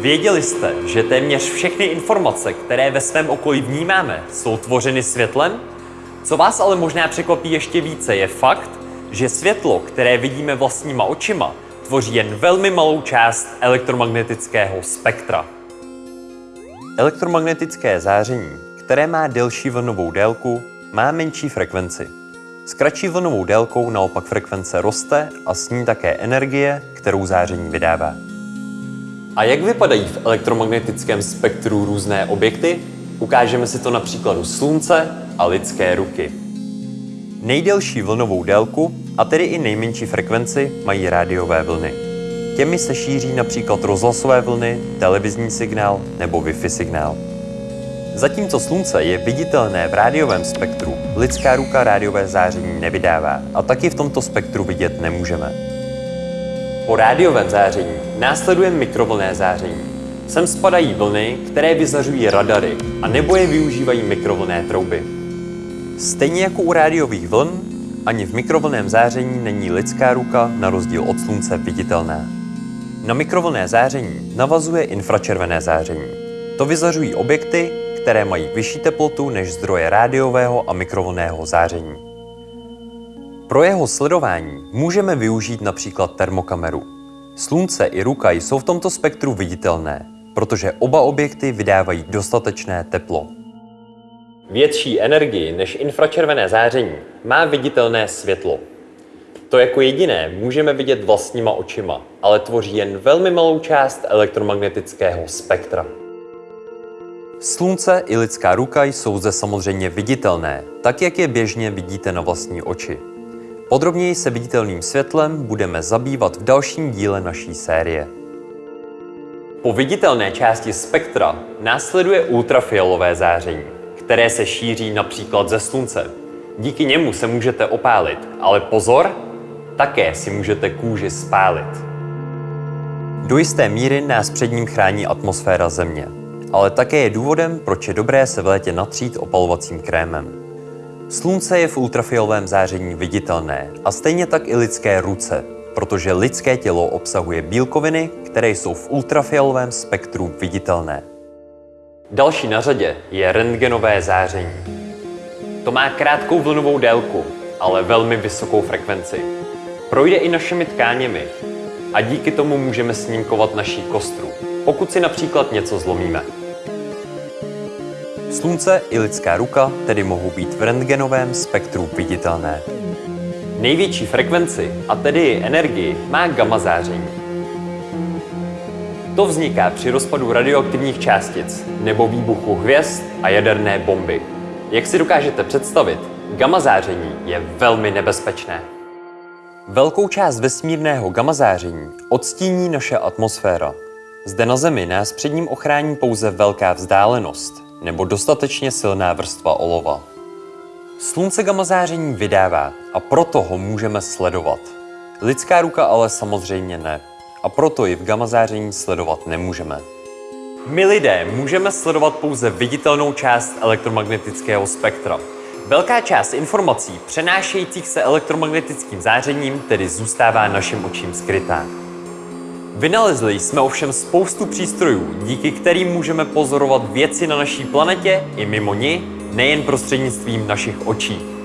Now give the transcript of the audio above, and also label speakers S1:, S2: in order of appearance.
S1: Věděli jste, že téměř všechny informace, které ve svém okolí vnímáme, jsou tvořeny světlem? Co vás ale možná překvapí ještě více, je fakt, že světlo, které vidíme vlastníma očima, tvoří jen velmi malou část elektromagnetického spektra. Elektromagnetické záření, které má delší vlnovou délku, má menší frekvenci. S kratší vlnovou délkou naopak frekvence roste a s ní také energie, kterou záření vydává. A jak vypadají v elektromagnetickém spektru různé objekty? Ukážeme si to na příkladu Slunce a lidské ruky. Nejdelší vlnovou délku, a tedy i nejmenší frekvenci, mají rádiové vlny. Těmi se šíří například rozhlasové vlny, televizní signál nebo Wi-Fi signál. Zatímco slunce je viditelné v rádiovém spektru, lidská ruka rádiové záření nevydává a taky v tomto spektru vidět nemůžeme. Po rádiovém záření následuje mikrovlné záření. Sem spadají vlny, které vyzařují radary a nebo je využívají mikrovlné trouby. Stejně jako u rádiových vln, ani v mikrovlném záření není lidská ruka na rozdíl od slunce viditelná. Na mikrovlné záření navazuje infračervené záření. To vyzařují objekty, které mají vyšší teplotu než zdroje rádiového a mikrovlnného záření. Pro jeho sledování můžeme využít například termokameru. Slunce i ruka jsou v tomto spektru viditelné, protože oba objekty vydávají dostatečné teplo. Větší energii než infračervené záření má viditelné světlo. To jako jediné můžeme vidět vlastníma očima, ale tvoří jen velmi malou část elektromagnetického spektra. Slunce i lidská ruka jsou zde samozřejmě viditelné, tak jak je běžně vidíte na vlastní oči. Podrobněji se viditelným světlem budeme zabývat v dalším díle naší série. Po viditelné části spektra následuje ultrafialové záření, které se šíří například ze slunce. Díky němu se můžete opálit, ale pozor, také si můžete kůži spálit. Do jisté míry nás před ním chrání atmosféra Země, ale také je důvodem, proč je dobré se v létě natřít opalovacím krémem. Slunce je v ultrafialovém záření viditelné a stejně tak i lidské ruce, protože lidské tělo obsahuje bílkoviny, které jsou v ultrafialovém spektru viditelné. Další na řadě je rentgenové záření. To má krátkou vlnovou délku, ale velmi vysokou frekvenci. Projde i našimi tkáněmi a díky tomu můžeme snímkovat naší kostru, pokud si například něco zlomíme. Slunce i lidská ruka tedy mohou být v rentgenovém spektru viditelné. Největší frekvenci, a tedy energii, má gamma záření. To vzniká při rozpadu radioaktivních částic nebo výbuchu hvězd a jaderné bomby. Jak si dokážete představit, gamma záření je velmi nebezpečné. Velkou část vesmírného gamma záření odstíní naše atmosféra. Zde na Zemi nás před ním ochrání pouze velká vzdálenost nebo dostatečně silná vrstva olova. Slunce gamma záření vydává a proto ho můžeme sledovat. Lidská ruka ale samozřejmě ne a proto ji v gamma záření sledovat nemůžeme. My lidé můžeme sledovat pouze viditelnou část elektromagnetického spektra. Velká část informací přenášejících se elektromagnetickým zářením tedy zůstává našim očím skrytá. Vynalezli jsme ovšem spoustu přístrojů, díky kterým můžeme pozorovat věci na naší planetě i mimo ní, nejen prostřednictvím našich očí.